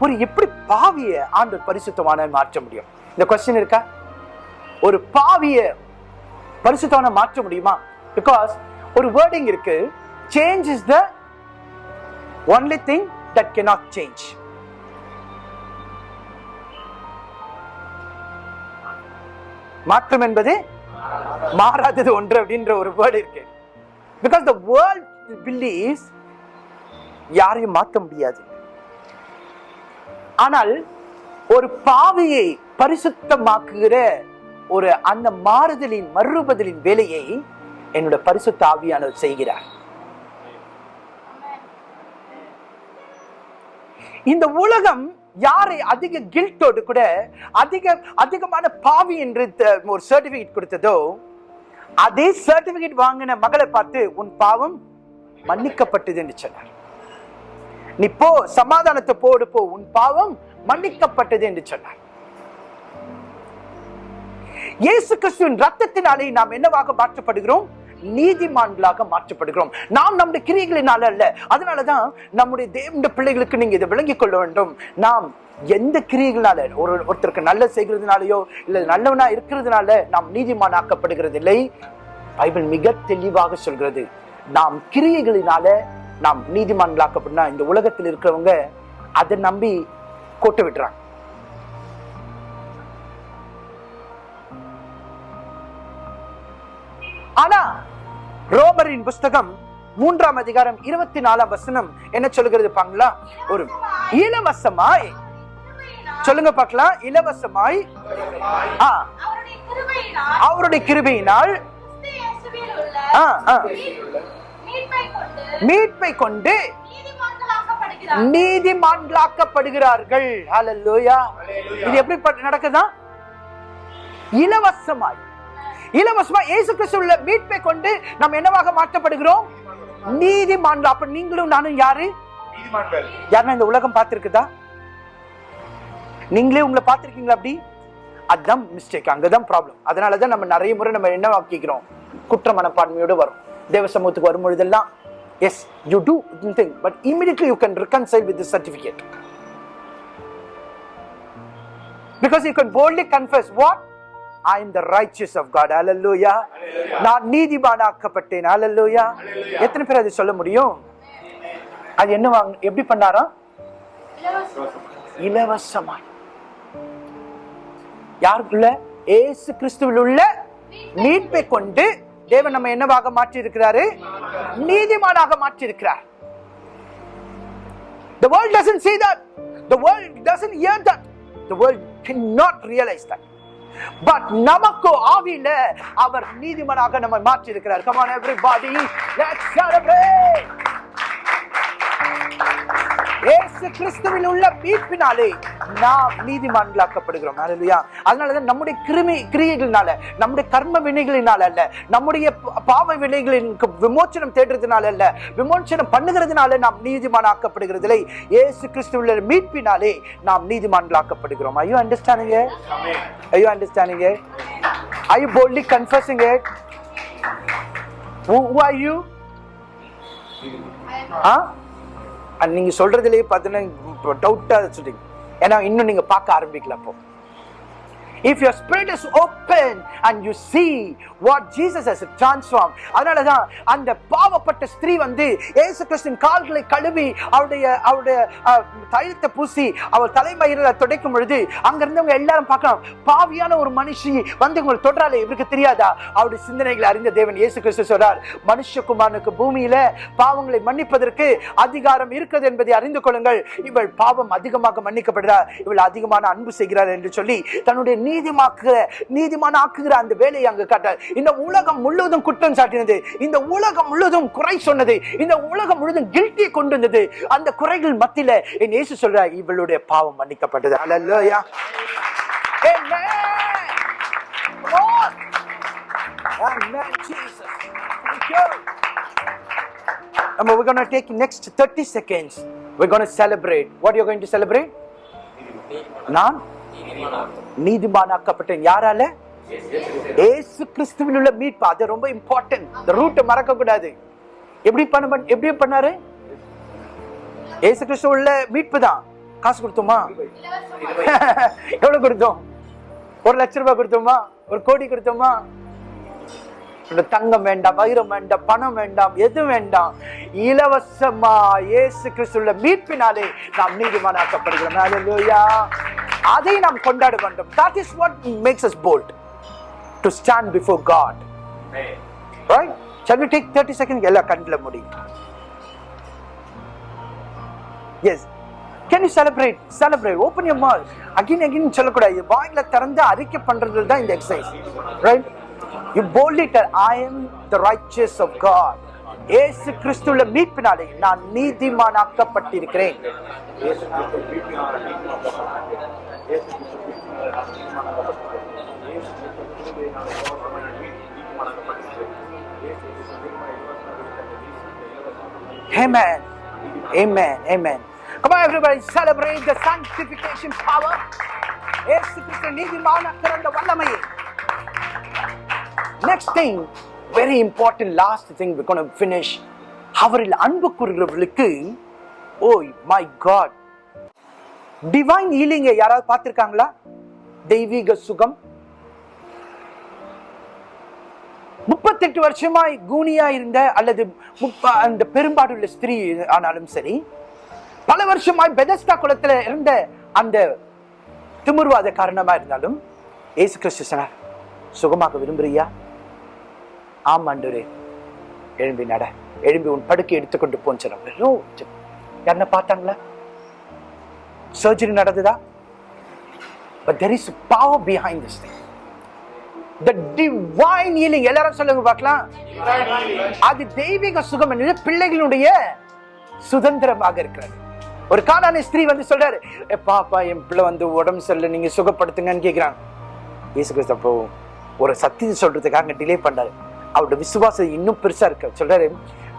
ஒரு எப்படி பாவிய ஆண்டு பரிசுத்தமான மாற்ற முடியும்? இந்த கொஸ்டின் இருக்கா? ஒரு பாவிய பரிசுத்தமான மாற்ற முடியுமா? பிகாஸ் ஒரு வேர்டிங் இருக்கு. Change is the only thing that cannot change மாற்றம் என்பது மாறாதது ஒன்று அப்படின்ற ஒரு வேர்டு இருக்கு. பிகாஸ் த வேர்ல்ட் பிலீவ்ஸ் யாரையும் மாற்ற முடியாது. ஆனால் ஒரு பாவியை பரிசுத்தமாக்குகிற ஒரு அந்த மாறுதலின் மறுபதலின் வேலையை என்னோட பரிசுத்த ஆவியானவர் செய்கிறார். இந்த உலகம் யாரை அதிக கில்ட்டோடு கூட அதிக அதிகமான பாவி என்று த- ஒரு சர்டிபிகேட் கொடுத்ததோ அதே சர்டிபிகேட் வாங்கின மகளை பார்த்து உன் பாவம் மன்னிக்கப்பட்டது என்று சொன்னார். நீ போ சமாதானத்தை போடு போ உன் பாவம் மன்னிக்கப்பட்டது என்று சொன்னார். இயேசு கிறிஸ்துவின் ரத்தத்தினாலே நாம் என்னவாக மாற்றப்படுகிறோம்? நீதிமான்களாக மாற்றப்படுகிறோம். நாம் நம்முடைய கிரியைகளினால அல்ல. அதனாலதான் நம்முடைய தேவனுடைய பிள்ளைகளுக்கு நீங்க இதை விளங்கிக் கொள்ள வேண்டும். நாம் எந்த கிரியைகளால ஒரு ஒருத்தருக்கு நல்ல செய்கிறதுனாலயோ இல்ல நல்லவனா இருக்கிறதுனால நாம் நீதிமானாக்கப்படுகிறது இல்லை பைபிள் மிக தெளிவாக சொல்கிறது. நாம் கிரியைகளினால நாம் நீதிமான்களாக்கப்படனா இந்த உலகத்தில் இருக்கிறவங்க அதை நம்பி கோட்டை விடுறாங்க. ஆனா ரோமரின் புஸ்தகம் மூன்றாம் அதிகாரம் இருபத்தி நாலாம் வசனம் என்ன சொல்லுகிறது பாங்களா ஒரு இலவசமாய். சொல்லுங்க பார்க்கலாம். இலவசமாய். ஆ, அவருடைய கிருபையினால். ஆ, ஆ, மீட்பை கொண்டு நீதிமான்களாக்கப்படுகிறார்கள். இது எப்படி நடக்குதா? இலவசமாய். இலவசமா இயேசு கிறிஸ்துவுள்ள மீட்பை கொண்டு நம்ம என்னவாக மாற்றப்படுகிறோம்? நீதிமான்கள். அப்ப நீங்களும் நானும் யாரு? யாருன்னா இந்த உலகம் பார்த்திருக்குதா? நீங்களே உங்களை பார்த்திருக்கீங்களா அப்படி? அதுதான் மிஸ்டேக் அங்கதான் ப்ராப்ளம் அதனாலதான் நம்ம நிறைய முறை நம்ம என்ன ஆக்கிக்கிறோம் குற்ற மனப்பான்மையோடு வரும். தேவ சமூகத்துக்கு வரும் பொழுதெல்லாம் yes you do think but immediately you can reconcile with this certificate. Because you can boldly confess am the righteous of God hallelujah நான் நீதிமானாக்கப்பட்டேன் hallelujah எத்தனை பேர் அதை சொல்ல முடியும் அது என்ன வாங்க எப்படி பண்ணாராம் இலவசமாய் யாருக்குள்ள ஏசு கிறிஸ்துவில் உள்ள மீட்பை கொண்டு தேவன் நம்ம என்னவாக மாற்றி இருக்கிறாரு நீதிமானாக மாற்றி இருக்கிறார் The world doesn't see that. The world doesn't hear that. The world cannot realize that. But நமக்கு ஆவியில அவர் நீதிமனாக நம்ம மாற்றி இருக்கிறார் Come on லெட்ஸ் செலிப்ரேட் இயேசு கிறிஸ்துவில் உள்ள மீட்பினாலே நாம் நீதிமான்களாக்கப்படுகிறோம். ஹalleluya அதனால தான் நம்முடைய கிருமி கிரியைகளினால நம்முடைய கர்ம வினைகளினால அல்ல நம்முடைய ப- பாவ வினைகளின் விமோச்சனம் தேடுறதுனால அல்ல விமோச்சனம் பண்ணுகிறதுனால நாம் நீதிமானாக்கப்படுகிறதில்லை. இயேசு கிறிஸ்துவில் மீட்பினாலே நாம் நீதிமான்களாக்கப்படுகிறோம். Are you understanding are you understanding are you boldly confessing it? Who, who are you? ஆ நீங்கள் சொல்கிறதுலேயே பார்த்தீங்கன்னா டவுட்டாக சொல்றீங்க ஏன்னா இன்னும் நீங்கள் பார்க்க ஆரம்பிக்கல if if spirit is open and you see what Jesus has has அதனால அதனாலதான் அந்த பாவப்பட்ட ஸ்திரீ வந்து ஏசு கிறிஸ்தின் கால்களை கழுவி அவருடைய அவருடைய அஹ், தைலத்தை பூசி அவர் தலைமயிரில் துடைக்கும் பொழுது அங்க இருந்தவங்க எல்லாரும் பார்க்கலாம் பாவியான ஒரு மனுஷி வந்து உங்களை தொடுறாளே இவருக்கு தெரியாதா? அவருடைய சிந்தனைகளை அறிந்த தேவன் இயேசு கிறிஸ்து சொல்றார். மனுஷகுமாரனுக்கு பூமியில பாவங்களை மன்னிப்பதற்கு அதிகாரம் இருக்கிறது என்பதை அறிந்து கொள்ளுங்கள். இவள் பாவம் அதிகமாக மன்னிக்கப்படுகிறார் இவள் அதிகமான அன்பு செய்கிறார் என்று சொல்லி தன்னுடைய நீதிமாக்குகிற நீதிமான ஆக்குகிற அந்த வேலையை அங்கு காட்டார் இந்த உலகம் முழுவதும் குற்றம் சாட்டினது இந்த உலகம் முழுவதும் குறை சொன்னது இந்த உலகம் முழுவதும் கில்ட்டியை கொண்டு வந்தது அந்த குறைகள் மத்தியில என் இயேசு சொல்றார் இவளுடைய பாவம் மன்னிக்கப்பட்டது அல்லா Amen, Jesus. Thank you. And we're going to take next 30 seconds. We're going to celebrate. What you're going to celebrate? நான் நீதிமானாக்கப்பட்டேன் யாரால? ஏசு கிறிஸ்துவில் உள்ள மீட்பு. அது ரொம்ப இம்பார்ட்டன்ட் இந்த ரூட்டை மறக்க கூடாது எப்படி பண்ண எப்படி பண்ணாரு? ஏசு கிறிஸ்து உள்ள மீட்பு தான். காசு கொடுத்தோமா? [laughs] எவ்வளவு கொடுத்தோம்? ஒரு லட்ச ரூபாய் கொடுத்தோமா? ஒரு கோடி கொடுத்தோமா? தங்கம் வேண்டாம் வைரம் வேண்டாம் பணம் வேண்டாம் எது வேண்டாம் இலவசமா இயேசு கிறிஸ்துள்ள மீட்பினாலே நாம் நீதிமானாக்கப்படுகிறோம் அதை நாம் கொண்டாட வேண்டும் that is what makes us bold to stand before God right Shall we take 30 seconds? எல்லா கண்ணில் முடியும் yes can you celebrate celebrate open your mouth again again சொல்லக்கூடாது வாயில திறந்து அறிக்கை பண்றது தான் இந்த exercise right you boldly tell i am the righteous of god இயேசு கிறிஸ்துவுல மீட்பினாலே நான் நீதிமானாக்கப்பட்டிருக்கிறேன் Amen. Amen. Amen. Come on, everybody, celebrate the sanctification power. இயேசு கிறிஸ்து நீதிமானாக்கிற அந்த வல்லமையை next thing very important last thing we gonna finish அவரில் அன்பு கூறுகிறவர்களுக்கு ஓய் மை காட் டிவைன் ஹீலிங்கை யாராவது பார்த்திருக்காங்களா? தெய்வீக சுகம். முப்பத்தெட்டு வருஷமாய் கூனியா இருந்த அல்லது முப்ப- அந்த பெரும்பாடுள்ள ஸ்திரீ ஆனாலும் சரி பல வருஷமாய் பெதஸ்தா குளத்துல இருந்த அந்த திமிர்வாத காரணமா இருந்தாலும் ஏசு கிறிஸ்து சொன்னார் சுகமாக விரும்புறியா? ஆமாண்டரே எழும்பி நட. எழும்பி உன் படுக்கை எடுத்துக்கொண்டு போன்னு சொன்னாங்க என்ன பார்த்தாங்களா? சர்ஜரி நடந்ததா? But there is power behind this thing the divine healing எல்லாரும் சொல்லுங்க பார்க்கலாம். அது தெய்வீக சுகம் என்பது பிள்ளைகளுடைய சுதந்திரமாக இருக்கிறது. ஒரு காணான ஸ்திரீ வந்து சொல்றாரு பாப்பா என் பிள்ளை வந்து உடம்பு சரியில்லை நீங்க சுகப்படுத்துங்கன்னு கேக்குறாங்க. இயேசு கிறிஸ்து ஒரு சத்தியத்தை சொல்றதுக்காக டிலே பண்றாரு. அவரோட விசுவாசம் இன்னும் பெருசா இருக்கு. சொல்றாரு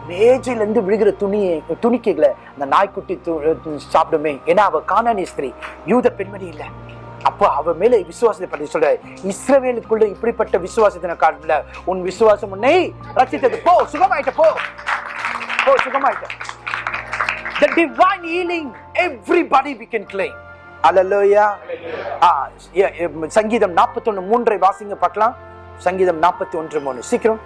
மேஜையில இருந்து விழுகிற துணியை துணிக்கைகளை அந்த நாய்க்குட்டி சாப்பிடுமே. ஏன்னா அவ காணானி ஸ்திரீ. யூத பெண்மணி இல்ல. அப்போ அவ மேல விசுவாசத்தை பற்றி சொல்ற இஸ்ரவேலுக்குள்ள இப்படிப்பட்ட விசுவாசத்தின காரணத்துல உன் விசுவாசம் உன்னை ரச்சித்தது போ சுகமாயிட்ட போ. போ சுகமாயிட்ட. The divine healing everybody we can claim. Yeah, சங்கீதம் 41 மூன்றை வாசிங்க பார்க்கலாம். சங்கீதம் 41 மூணு. சீக்கிரம்.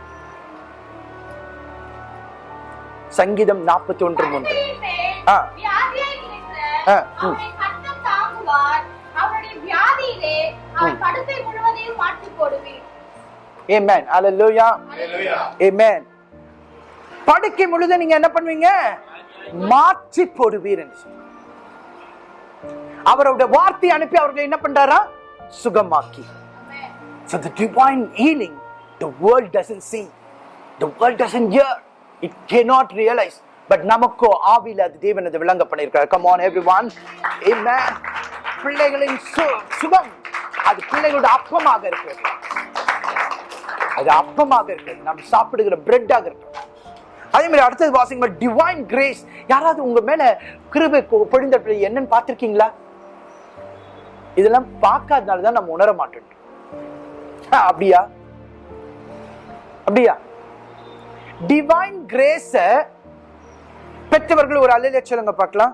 சங்கீதம் 41 மூன்று. கர்த்தரின் மேல் ஆ. வியாதியாய் இருக்கிற ஆ, ம். அவனை கர்த்தர் தாங்குவார். அவருடைய வியாதியிலே அவன் படுக்கை முழுது நீங்க என்ன பண்ணுவீங்க? மாற்றி போடுவீர். அவருடைய வார்த்தை அனுப்பி அவர்களை என்ன பண்றாரா? சுகமாக்கி. So the divine healing, the world doesn't see, the world doesn't hear, it cannot realize. But நமக்கோ ஆவியில் அது தேவன் அது விளங்க பண்ணியிருக்கார் கம் ஆன் எவ்ரி ஒன் பிள்ளைகளின் சு- சுகம். அது பிள்ளைகளோட அப்பமாக இருக்கிறது. அது அப்பமாக இருக்கிறது. நம்ம சாப்பிடுகிற பிரெட்டாக இருக்கிறது. அதே மாதிரி அடுத்தது வாசிங்க டிவைன் கிரேஸ் யாராவது உங்க மேல கிருபை பொழிந்த பிள்ளை என்னன்னு பார்த்துருக்கீங்களா? இதெல்லாம் பார்க்காதனால தான் நம்ம உணர மாட்டோம். அப்படியா? அப்படியா? டிவைன் கிரேஸ பெற்றவர்கள் ஒரு அலையில சொல்லுங்க பார்க்கலாம்.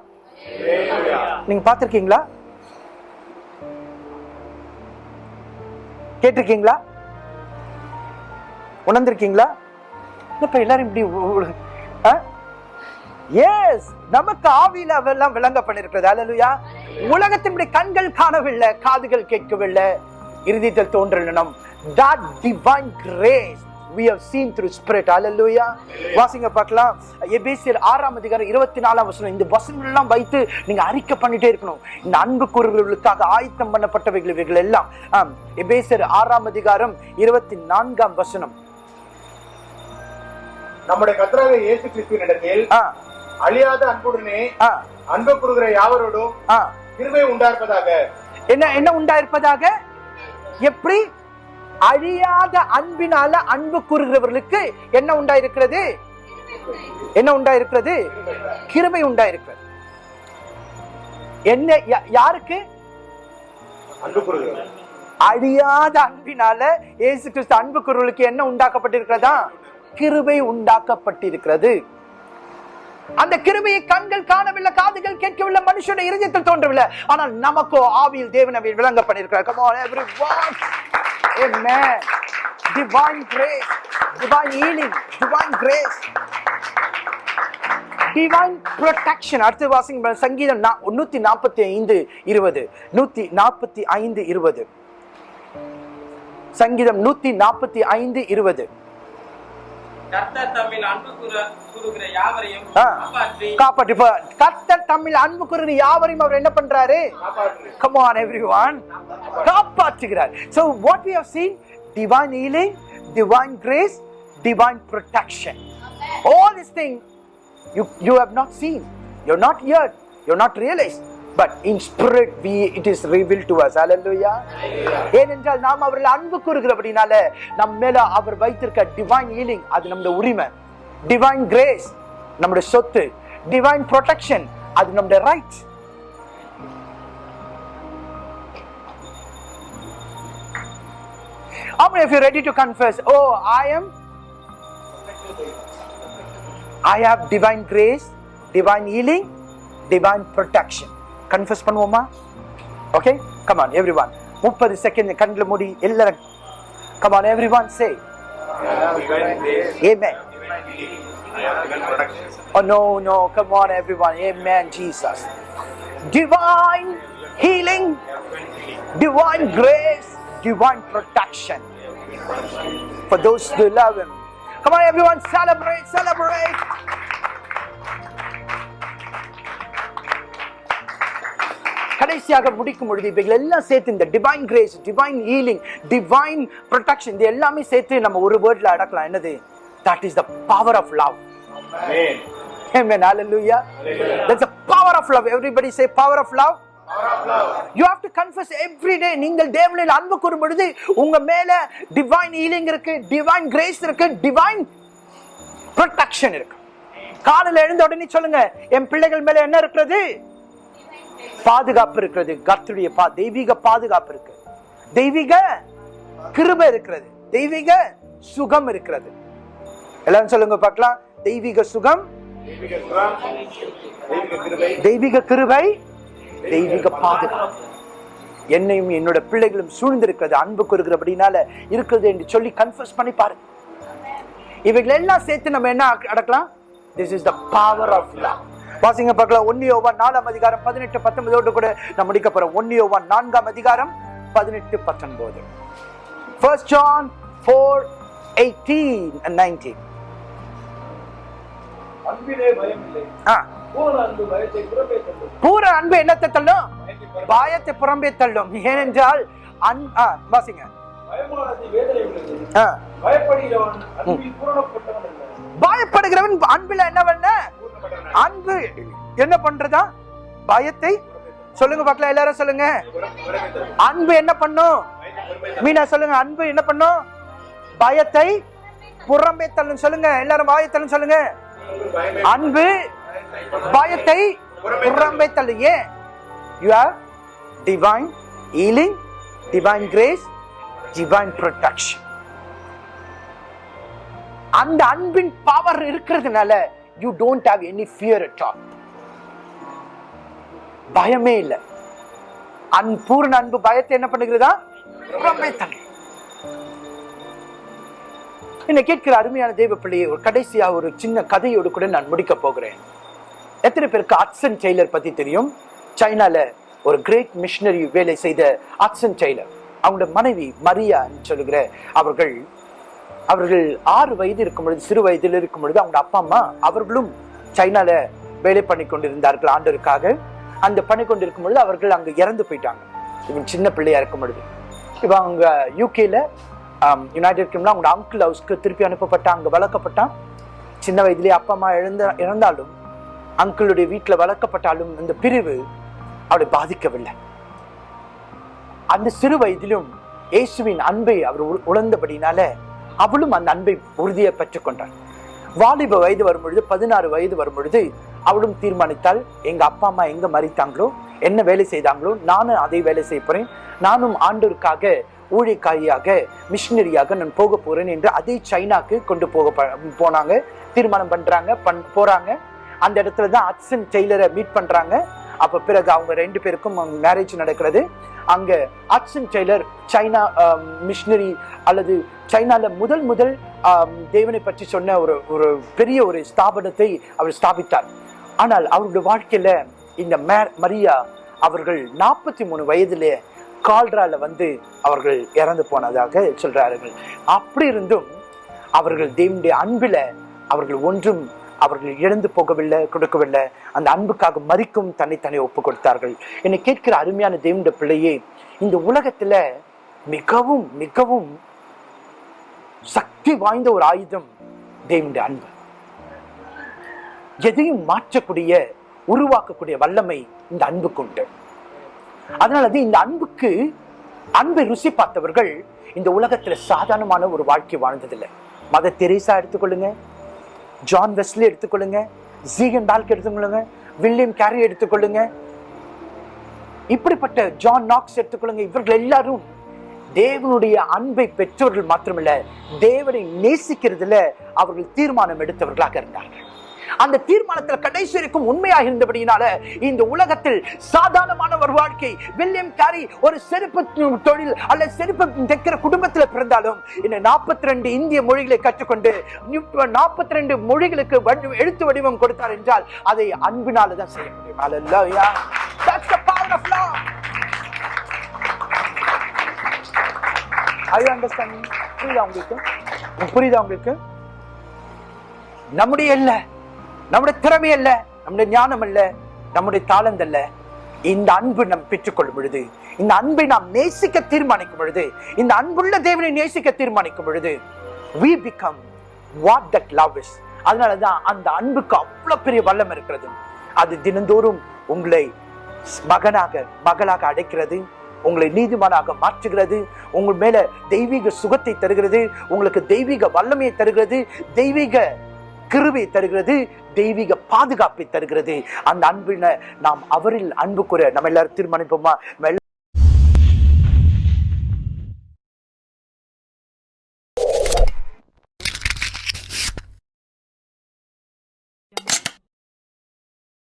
நீங்க பார்த்திருக்கீங்களா? கேட்டிருக்கீங்களா? உணர்ந்திருக்கீங்களா? இப்ப எல்லாரும் இப்படி எஸ் நமக்கு ஆவியில அவெல்லாம் விளங்க பண்ணிருக்கிறது அல்லலுயா உலகத்தினுடைய கண்கள் காணவில்லை காதுகள் கேட்கவில்லை. இறுதியில் தோன்றலினம் that divine grace we have seen through spirit. Hallelujah. வாசிங்க பார்க்கலாம். எபேசியர் ஆறாம் அதிகாரம் இருபத்தி நாலாம் வசனம் இந்த வசனங்கள் எல்லாம் வைத்து நீங்க அறிக்கை பண்ணிட்டே இருக்கணும். இந்த அன்பு கூறுகளுக்காக ஆயத்தம் பண்ணப்பட்டவைகள் இவைகள் எல்லாம். எபேசியர் ஆறாம் அதிகாரம் இருபத்தி நான்காம் வசனம். நம்முடைய கர்த்தராக இயேசு கிறிஸ்துவினிடத்தில் ஆ. அழியாத அன்புடனே அன்பு கூறுகிற யாவரோடும் கிருபை உண்டாயிருப்பதாக என்ன என்ன உண்டாயிருப்பதாக? எப்படி? அழியாத அன்பினால அன்பு கூறுகிறவர்களுக்கு என்ன உண்டாயிருக்கிறது? என்ன உண்டாயிருக்கிறது? கிருபை உண்டாயிருக்கிறது. என்ன யாருக்கு? அழியாத அன்பினால இயேசு கிறிஸ்து அன்பு கூறுவர்களுக்கு என்ன உண்டாக்கப்பட்டிருக்கிறதா? கிருபை உண்டாக்கப்பட்டிருக்கிறது. அந்த கிருபையை கண்கள் காணவில்லை காதுகள் கேட்கவில்லை மனுஷனுடைய இருதயத்தில் தோன்றவில்லை. ஆனால் நமக்கோ ஆவியில் தேவனவை விளங்க பண்ணிருக்கிறார் come on everyone. Amen. Divine grace divine healing divine grace. Divine protection. அடுத்து வாசிங்க சங்கீதம் நூத்தி நாற்பத்தி ஐந்து இருபது. நூத்தி நாற்பத்தி ஐந்து இருபது. சங்கீதம் நூத்தி நாற்பத்தி ஐந்து இருபது. கர்த்தர் தம்மில் அன்பு கூற- கூறுகிற யாவரையும் ஆ. காப்பாற்றி காப்பாற்றி இப்ப கர்த்தர் தமிழ் அன்பு கூறுகிற யாவரையும் அவர் என்ன பண்றாரு come on everyone காப்பாற்றுகிறார் we have seen divine healing divine grace divine protection all these things you you have not seen you're not heard you're not realized but in spirit we it is reveal to us ஹalleluya ஏனென்றால் நாம் அவர்கள் அன்பு கூறுகிறபடினால நம் மேல அவர் வைத்திருக்க divine healing அது நம்முடைய உரிமை டிவைன் கிரேஸ் நம்முடைய சொத்து டிவைன் ப்ரொடெக்ஷன் அது நம்முடைய right How many of you ready to confess? Oh, I am. I have divine grace, divine divine protection. Confess பண்ணுவோமா Okay? Come on, everyone. முப்பது செகண்ட் கண்ணில் மூடி எல்லாரும் Come on, everyone, say. Amen. Oh, no, no. Come on, everyone. Amen, Jesus. Divine healing, divine grace, divine protection for those who love Him. Come on, everyone, celebrate, celebrate. கடைசியாக முடிக்கும் பொழுது இவைகள் எல்லாம் சேர்த்து இந்த divine grace divine healing divine protection இது எல்லாமே சேர்த்து நம்ம ஒரு வேர்ட்ல அடக்கலாம் என்னது that is the power of love Amen. Amen. Hallelujah. That's the power of love. Everybody say power of love. You have to confess every day. நீங்கள் தேவனில் அன்பு கூறும் பொழுது உங்க மேல டிவைன் ஹீலிங் இருக்கு டிவைன் கிரேஸ் இருக்கு டிவைன் ப்ரொடெக்ஷன் இருக்கு காலையில எழுந்த உடனே சொல்லுங்க என் பிள்ளைகள் மேல என்ன இருக்கிறது பாதுகாப்பு இருக்கிறது. கர்த்தருடைய பா தெய்வீக பாதுகாப்பு இருக்கு. தெய்வீக கிருப இருக்கிறது. தெய்வீக சுகம் இருக்கிறது. எல்லாரும் சொல்லுங்க பார்க்கலாம். தெய்வீக சுகம் தெய்வீக கிருபை, தெய்வீக பாதுகாப்பு. என்னையும் என்னோட பிள்ளைகளும் சூழ்ந்திருக்கிறது அன்பு கூறுகிறபடினால இருக்கிறது என்று சொல்லி கன்ஃபர்ஸ் பண்ணி பாருங்க. இவைகள் எல்லாம் சேர்த்து நம்ம என்ன அடக்கலாம்? This is the power of love வாசிங்க பார்க்கலாம். ஒன்னியோவா நாலாம் அதிகாரம் பதினெட்டு பத்தொன்பதோடு கூட நான் முடிக்க போறோம் ஒன்னியோவா நான்காம் அதிகாரம் பதினெட்டு பத்தொன்பது. First John four eighteen and nineteen பூர அன்பு என்னத்தை தள்ளும்? பாயத்தை புறம்பே தள்ளும். ஏனென்றால் வாசிங்க. பயப்படுகிறவன் அன்பில் பூரணப்பட்டவன் அன்பு என்ன பண்றதா? பயத்தை? சொல்லுங்க பார்க்கலாம் எல்லாரும் சொல்லுங்க. அன்பு என்ன பண்ணும்? மீனா சொல்லுங்க. அன்பு என்ன பண்ணும்? பயத்தை புறம்பே தள்ளும். சொல்லுங்க. எல்லாரும் பயத்தள்ளும் சொல்லுங்க. அன்பு பயத்தை புறம்பே ஏன்? You have divine healing divine grace divine protection அந்த அன்பின் பவர் இருக்கிறதுனால you don't have any fear at all பயமே இல்லை. அன்பூர்ண அன்பு பயத்தை என்ன பண்ணுகிறதா? என்ன கேட்கிற அருமையான தெய்வ பிள்ளையை ஒரு கடைசியா ஒரு சின்ன கதையோடு கூட நான் முடிக்க போகிறேன். எத்தனை பேருக்கு அட்சன் டெய்லர் பத்தி தெரியும்? சைனால ஒரு கிரேட் மிஷினரி வேலை செய்த அட்சன் டெய்லர் அவங்களோட மனைவி மரியான்னு சொல்லுகிற அவர்கள் அவர்கள் ஆறு வயது இருக்கும் பொழுது சிறு வயதில் இருக்கும் பொழுது அவங்க அப்பா அம்மா அவர்களும் சைனால வேலை பண்ணி கொண்டிருந்தார்கள் ஆண்டருக்காக அந்த பண்ணி கொண்டிருக்கும் பொழுது அவர்கள் அங்கே இறந்து போயிட்டாங்க. இவன் சின்ன பிள்ளையா இருக்கும் பொழுது. இப்போ அவங்க யூகேல யுனைடெட் கிங்டம்ல அவங்களோட அங்கிள் ஹவுஸ்க்கு திருப்பி அனுப்பப்பட்டான் அங்கே வளர்க்கப்பட்டான். சின்ன வயதிலே அப்பா அம்மா இழந்த இறந்தாலும் அங்கிளுடைய வீட்டில் வளர்க்கப்பட்டாலும் இந்த பிரிவு அவளை பாதிக்கவில்லை. அந்த சிறு வயதிலும் இயேசுவின் அன்பை அவர் உ- அவளும் அந்த அன்பை உறுதியை பெற்றுக்கொண்டாள் வாலிப வயது வரும் பொழுது பதினாறு வயது வரும் பொழுது அவளும் தீர்மானித்தாள் எங்க அப்பா அம்மா எங்க மறித்தாங்களோ? என்ன வேலை செய்தாங்களோ? நானும் அதை வேலை செய்ய போறேன். நானும் ஆண்டோருக்காக ஊழிக்காரியாக மிஷினரியாக நான் போக போறேன் என்று அதே சைனாக்கு கொண்டு போக போனாங்க. தீர்மானம் பண்றாங்க பண் போறாங்க. அந்த இடத்துல தான் அட்சன் டெய்லரை மீட் பண்றாங்க. அப்ப பிறகு அவங்க ரெண்டு பேருக்கும் மேரேஜ் நடக்கிறது. அங்க அட்சன் டெய்லர் சைனா மிஷினரி அல்லது சைனால முதல் முதல் um, தேவனை பற்றி சொன்ன ஒரு ஒரு பெரிய ஒரு ஸ்தாபனத்தை அவர் ஸ்தாபித்தார். ஆனால் அவருடைய வாழ்க்கையில இந்த மே- மரியா அவர்கள் நாற்பத்தி மூணு வயதிலே கால்ரால வந்து அவர்கள் இறந்து போனதாக சொல்றார்கள். அப்படி இருந்தும் அவர்கள் தேவனுடைய அன்பில அவர்கள் ஒன்றும் அவர்கள் இழந்து போகவில்லை கொடுக்கவில்லை. அந்த அன்புக்காக மறிக்கும் தன்னைத்தானே ஒப்பு கொடுத்தார்கள் என்னை கேட்கிற அருமையான தேவனுடைய பிள்ளையே இந்த உலகத்துல மிகவும் மிகவும் சக்தி வாய்ந்த ஒரு ஆயுதம் தேவனுடைய அன்பு. எதையும் மாற்றக்கூடிய உருவாக்கக்கூடிய வல்லமை இந்த அன்புக்கு உண்டு. அதனால இந்த அன்புக்கு அன்பை ருசி பார்த்தவர்கள் இந்த உலகத்துல சாதாரணமான ஒரு வாழ்க்கை வாழ்ந்ததில்லை. மத தெரேசா எடுத்துக்கொள்ளுங்க. ஜான் வெஸ்லி எடுத்துக்கொள்ளுங்க. ஜீகன் டால்க் எடுத்துக்கொள்ளுங்க. வில்லியம் கேரி எடுத்துக்கொள்ளுங்க. இப்படிப்பட்ட ஜான் நாக்ஸ் எடுத்துக்கொள்ளுங்க. இவர்கள் எல்லாரும் தேவனுடைய அன்பை பெற்றவர்கள் மாத்திரமில்லை தேவனை நேசிக்கிறதுல அவர்கள் தீர்மானம் எடுத்தவர்களாக இருந்தார்கள். அந்த தீர்மானத்தில் கடைசி வரைக்கும் உண்மையாக இருந்தபடியினால இந்த உலகத்தில் சாதாரணமான ஒரு வாழ்க்கை வில்லியம் கேரி ஒரு செருப்பு தொழில் அல்ல செருப்பு தைக்கிற குடும்பத்தில் பிறந்தாலும் இந்த நாற்பத்தி ரெண்டு இந்திய மொழிகளை கற்றுக்கொண்டு நாற்பத்தி ரெண்டு மொழிகளுக்கு எழுத்து வடிவம் கொடுத்தார் என்றால் அதை அன்பினால தான் செய்ய முடியும். Hallelujah. That's the power of love. புரியுதா உங்களுக்கு? புரியுதா உங்களுக்கு? நம்முடைய இல்ல. நம்முடைய திறமை அல்ல நம்முடைய ஞானம் அல்ல நம்முடைய தாளந்த அல்ல. இந்த அன்பு நாம் பெற்றுக்கொள்ளும் பொழுது இந்த அன்பை நாம் நேசிக்க தீர்மானிக்கும் பொழுது இந்த அன்புள்ள தேவனை நேசிக்க தீர்மானிக்கும் பொழுது we what that love love அதனால அதனாலதான் அந்த அன்புக்கு அவ்வளவு பெரிய வல்லம் இருக்கிறது. அது தினந்தோறும் உங்களை மகனாக மகளாக அடைக்கிறது உங்களை நீதிமானாக மாற்றுகிறது உங்கள் மேல தெய்வீக சுகத்தை தருகிறது உங்களுக்கு தெய்வீக வல்லமையை தருகிறது தெய்வீக கிருவை தருகிறது தெய்வீக பாதுகாப்பை தருகிறது. அந்த அன்பின நாம் அவரில் அன்பு கூற நம்ம எல்லாரும் தீர்மானிப்போமா?